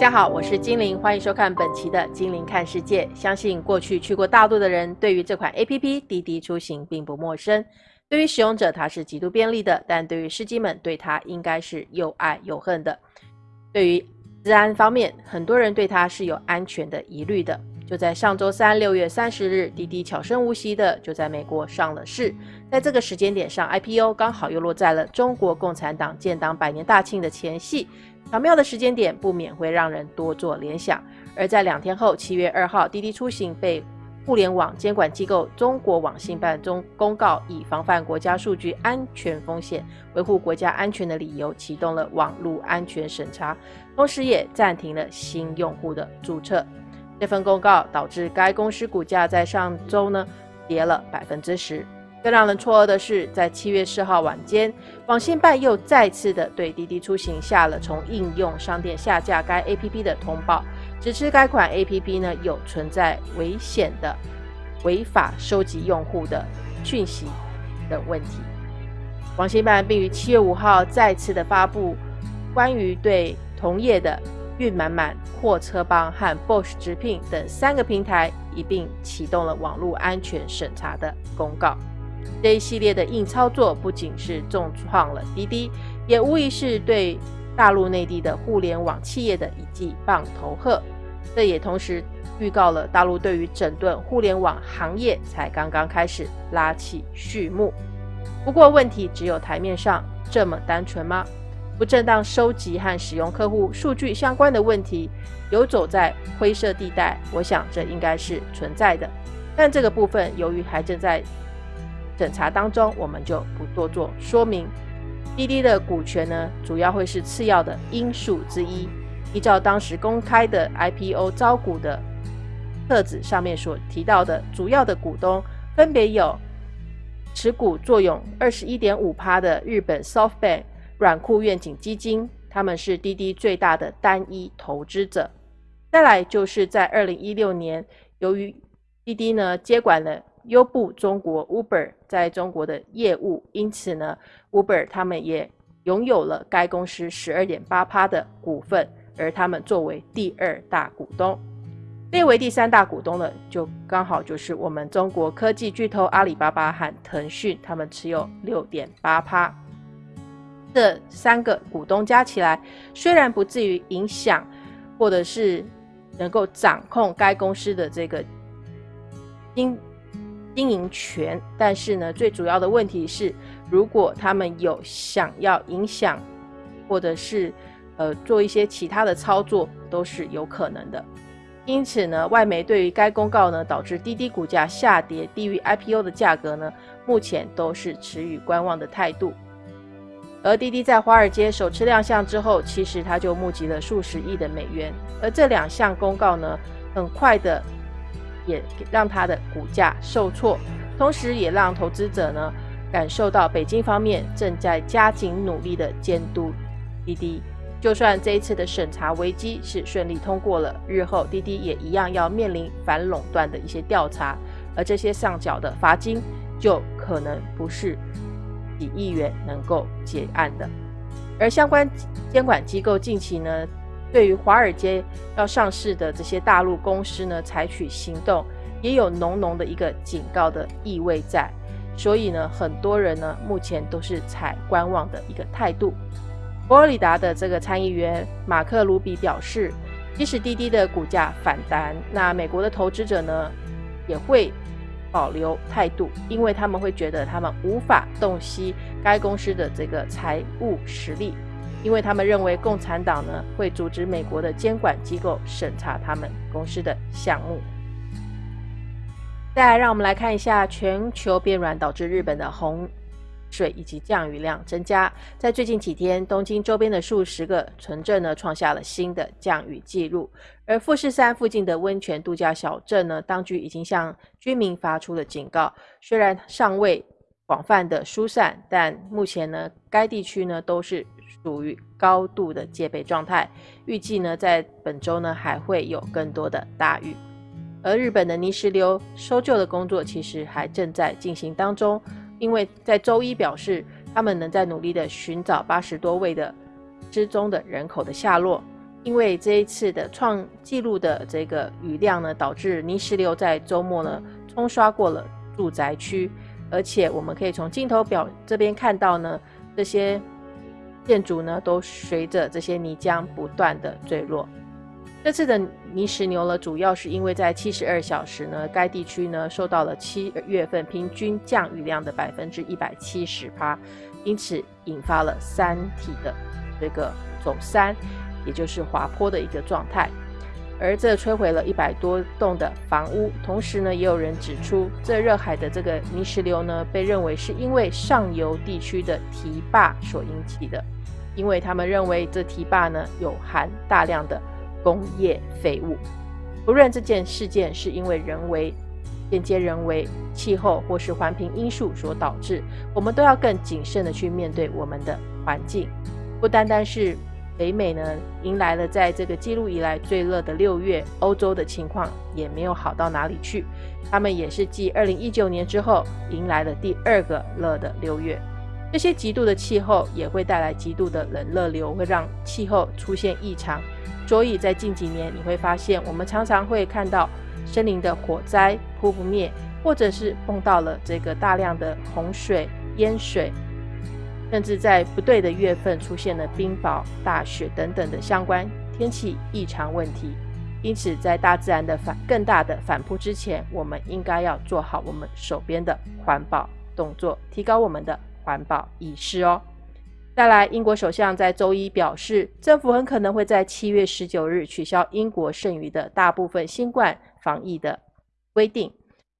大家好，我是精灵，欢迎收看本期的《精灵看世界》。相信过去去过大陆的人，对于这款 A P P 滴滴出行并不陌生。对于使用者，它是极度便利的；但对于司机们，对它应该是又爱又恨的。对于治安方面，很多人对它是有安全的疑虑的。就在上周三，六月三十日，滴滴悄声无息的就在美国上了市。在这个时间点上，I P O 刚好又落在了中国共产党建党百年大庆的前夕。巧妙的时间点，不免会让人多做联想。而在两天后，七月二号，滴滴出行被互联网监管机构中国网信办中公告，以防范国家数据安全风险、维护国家安全的理由，启动了网络安全审查，同时也暂停了新用户的注册。这份公告导致该公司股价在上周呢跌了百分之十。更让人错愕的是，在七月四号晚间，网信办又再次的对滴滴出行下了从应用商店下架该 APP 的通报，指出该款 APP 呢有存在危险的违法收集用户的讯息等问题。网信办并于七月五号再次的发布关于对同业的运满满、货车帮和 Bosch 直聘等三个平台一并启动了网络安全审查的公告。这一系列的硬操作不仅是重创了滴滴，也无疑是对大陆内地的互联网企业的一记棒头鹤。这也同时预告了大陆对于整顿互联网行业才刚刚开始拉起序幕。不过，问题只有台面上这么单纯吗？不正当收集和使用客户数据相关的问题，游走在灰色地带，我想这应该是存在的。但这个部分由于还正在审查当中，我们就不多做说明。滴滴的股权呢，主要会是次要的因素之一。依照当时公开的 IPO 招股的册子上面所提到的，主要的股东分别有持股作用二十一点五趴的日本 SoftBank 软库愿景基金，他们是滴滴最大的单一投资者。再来就是在二零一六年，由于滴滴呢接管了。优步中国 Uber 在中国的业务，因此呢，Uber 他们也拥有了该公司十二点八趴的股份，而他们作为第二大股东，列为第三大股东的，就刚好就是我们中国科技巨头阿里巴巴和腾讯，他们持有六点八趴。这三个股东加起来，虽然不至于影响，或者是能够掌控该公司的这个经。经营权，但是呢，最主要的问题是，如果他们有想要影响，或者是呃做一些其他的操作，都是有可能的。因此呢，外媒对于该公告呢，导致滴滴股价下跌低于 IPO 的价格呢，目前都是持予观望的态度。而滴滴在华尔街首次亮相之后，其实它就募集了数十亿的美元，而这两项公告呢，很快的。也让它的股价受挫，同时也让投资者呢感受到北京方面正在加紧努力的监督滴滴。就算这一次的审查危机是顺利通过了，日后滴滴也一样要面临反垄断的一些调查，而这些上缴的罚金就可能不是几亿元能够结案的。而相关监管机构近期呢？对于华尔街要上市的这些大陆公司呢，采取行动也有浓浓的一个警告的意味在，所以呢，很多人呢目前都是采观望的一个态度。佛罗里达的这个参议员马克·卢比表示，即使滴滴的股价反弹，那美国的投资者呢也会保留态度，因为他们会觉得他们无法洞悉该公司的这个财务实力。因为他们认为共产党呢会阻止美国的监管机构审查他们公司的项目。再来，让我们来看一下全球变暖导致日本的洪水以及降雨量增加。在最近几天，东京周边的数十个城镇呢创下了新的降雨记录，而富士山附近的温泉度假小镇呢，当局已经向居民发出了警告，虽然尚未广泛的疏散，但目前呢该地区呢都是。属于高度的戒备状态，预计呢在本周呢还会有更多的大雨，而日本的泥石流搜救的工作其实还正在进行当中，因为在周一表示他们能在努力的寻找八十多位的失踪的人口的下落，因为这一次的创纪录的这个雨量呢，导致泥石流在周末呢冲刷过了住宅区，而且我们可以从镜头表这边看到呢，这些建筑呢都随着这些泥浆不断的坠落。这次的泥石流呢，主要是因为在七十二小时呢，该地区呢受到了七月份平均降雨量的百分之一百七十趴，因此引发了山体的这个走山，也就是滑坡的一个状态，而这摧毁了一百多栋的房屋。同时呢，也有人指出，这热海的这个泥石流呢，被认为是因为上游地区的堤坝所引起的，因为他们认为这堤坝呢有含大量的。工业废物，不论这件事件是因为人为、间接人为、气候或是环评因素所导致，我们都要更谨慎的去面对我们的环境。不单单是北美呢，迎来了在这个记录以来最热的六月，欧洲的情况也没有好到哪里去。他们也是继二零一九年之后，迎来了第二个热的六月。这些极度的气候也会带来极度的冷热流，会让气候出现异常。所以在近几年，你会发现我们常常会看到森林的火灾扑不灭，或者是碰到了这个大量的洪水、淹水，甚至在不对的月份出现了冰雹、大雪等等的相关天气异常问题。因此，在大自然的反更大的反扑之前，我们应该要做好我们手边的环保动作，提高我们的环保意识哦。再来，英国首相在周一表示，政府很可能会在七月十九日取消英国剩余的大部分新冠防疫的规定，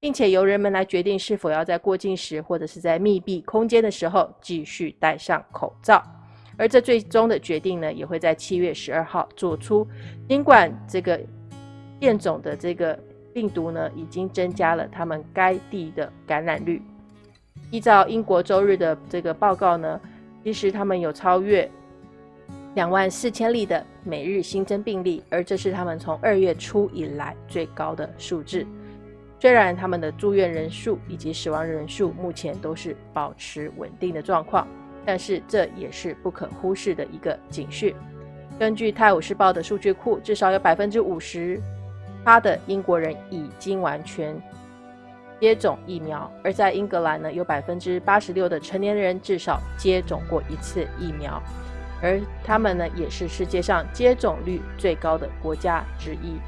并且由人们来决定是否要在过境时或者是在密闭空间的时候继续戴上口罩。而这最终的决定呢，也会在七月十二号做出。尽管这个变种的这个病毒呢，已经增加了他们该地的感染率。依照英国周日的这个报告呢。其实他们有超越两万四千例的每日新增病例，而这是他们从二月初以来最高的数字。虽然他们的住院人数以及死亡人数目前都是保持稳定的状况，但是这也是不可忽视的一个警讯。根据《泰晤士报》的数据库，至少有百分之五十八的英国人已经完全。接种疫苗，而在英格兰呢，有百分之八十六的成年人至少接种过一次疫苗，而他们呢，也是世界上接种率最高的国家之一。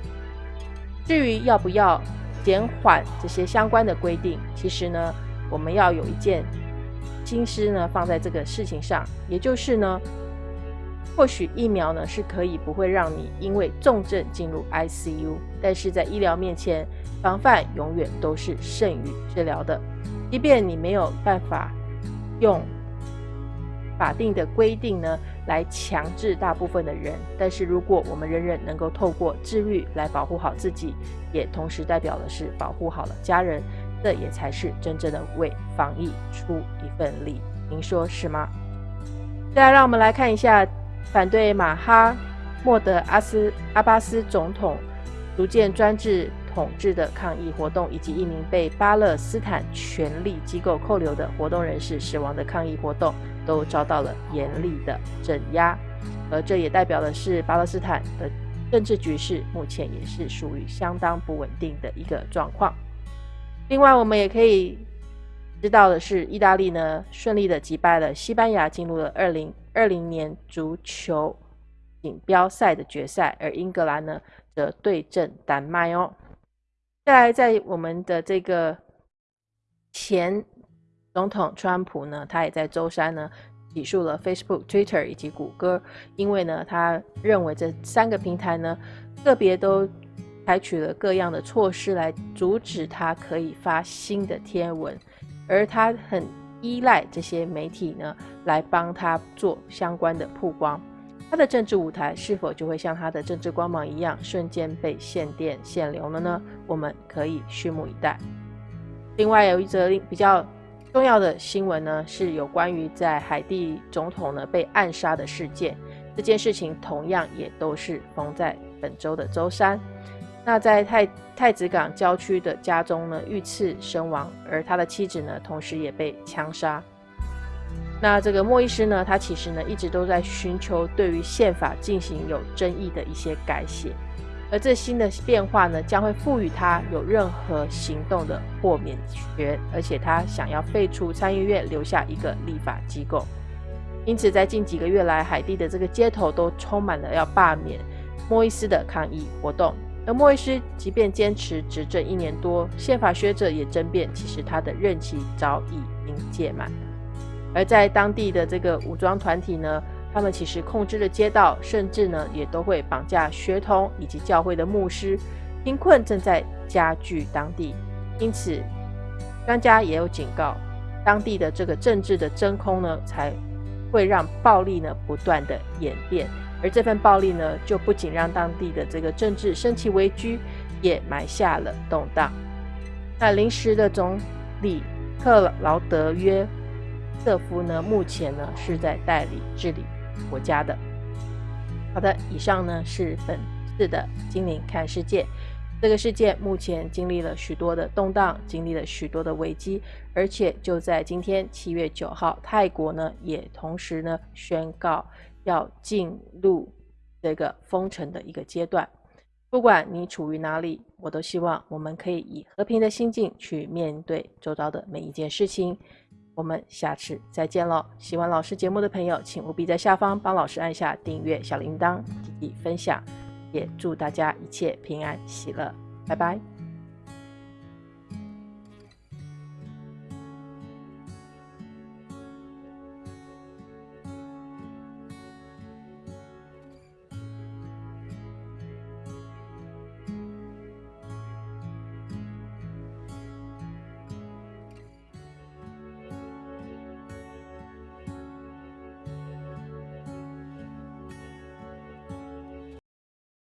至于要不要减缓这些相关的规定，其实呢，我们要有一件心思呢放在这个事情上，也就是呢。或许疫苗呢是可以不会让你因为重症进入 ICU，但是在医疗面前，防范永远都是胜于治疗的。即便你没有办法用法定的规定呢来强制大部分的人，但是如果我们人人能够透过自律来保护好自己，也同时代表的是保护好了家人，这也才是真正的为防疫出一份力。您说是吗？再来，让我们来看一下。反对马哈莫德阿斯阿巴斯总统逐渐专制统治的抗议活动，以及一名被巴勒斯坦权力机构扣留的活动人士死亡的抗议活动，都遭到了严厉的镇压。而这也代表的是巴勒斯坦的政治局势目前也是属于相当不稳定的一个状况。另外，我们也可以知道的是，意大利呢顺利的击败了西班牙，进入了二零。二零年足球锦标赛的决赛，而英格兰呢则对阵丹麦哦。再来，在我们的这个前总统川普呢，他也在周三呢起诉了 Facebook、Twitter 以及谷歌，因为呢他认为这三个平台呢个别都采取了各样的措施来阻止他可以发新的贴文，而他很。依赖这些媒体呢，来帮他做相关的曝光，他的政治舞台是否就会像他的政治光芒一样，瞬间被限电限流了呢？我们可以拭目以待。另外有一则比较重要的新闻呢，是有关于在海地总统呢被暗杀的事件，这件事情同样也都是封在本周的周三。那在太太子港郊区的家中呢，遇刺身亡，而他的妻子呢，同时也被枪杀。那这个莫伊斯呢，他其实呢一直都在寻求对于宪法进行有争议的一些改写，而这新的变化呢，将会赋予他有任何行动的豁免权，而且他想要废除参议院，留下一个立法机构。因此，在近几个月来，海地的这个街头都充满了要罢免莫伊斯的抗议活动。而莫伊斯即便坚持执政一年多，宪法学者也争辩，其实他的任期早已经届满。而在当地的这个武装团体呢，他们其实控制了街道，甚至呢也都会绑架学童以及教会的牧师。贫困正在加剧当地，因此专家也有警告，当地的这个政治的真空呢，才会让暴力呢不断的演变。而这份暴力呢，就不仅让当地的这个政治升起危机，也埋下了动荡。那临时的总理克劳德约。瑟夫呢，目前呢是在代理治理国家的。好的，以上呢是本次的精灵看世界。这个世界目前经历了许多的动荡，经历了许多的危机，而且就在今天七月九号，泰国呢也同时呢宣告要进入这个封城的一个阶段。不管你处于哪里，我都希望我们可以以和平的心境去面对周遭的每一件事情。我们下次再见喽！喜欢老师节目的朋友，请务必在下方帮老师按下订阅、小铃铛、积极分享，也祝大家一切平安喜乐，拜拜。